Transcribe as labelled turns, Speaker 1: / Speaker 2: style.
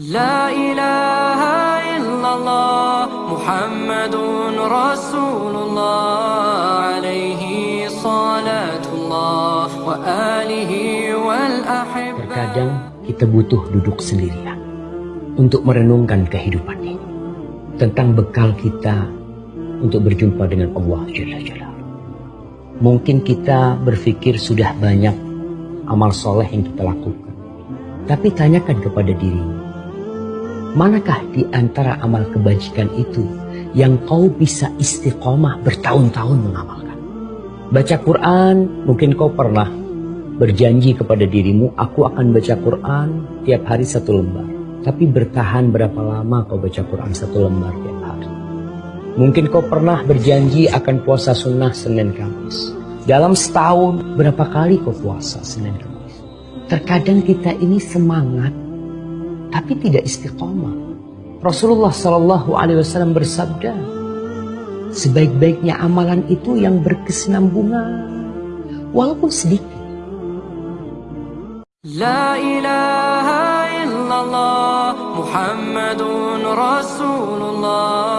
Speaker 1: لا إله إلا الله محمد رسول الله عليه صلاة الله وآله والأحبة
Speaker 2: Terkadang kita butuh duduk sendirian untuk merenungkan kehidupan ini. Tentang bekal kita untuk berjumpa dengan Allah Jalla Jalla. Mungkin kita berpikir sudah banyak amal soleh yang kita lakukan. Tapi tanyakan kepada dirimu. Manakah di antara amal kebajikan itu yang kau bisa istiqomah bertahun-tahun mengamalkan? Baca Quran, mungkin kau pernah berjanji kepada dirimu, aku akan baca Quran tiap hari satu lembar. Tapi bertahan berapa lama kau baca Quran satu lembar tiap hari? Mungkin kau pernah berjanji akan puasa sunnah Senin Kamis. Dalam setahun berapa kali kau puasa Senin Kamis? Terkadang kita ini semangat tapi tidak istiqomah. Rasulullah Shallallahu Alaihi Wasallam bersabda, sebaik-baiknya amalan itu yang berkesinambungan, walaupun sedikit.
Speaker 1: La ilaha illallah Muhammadun Rasulullah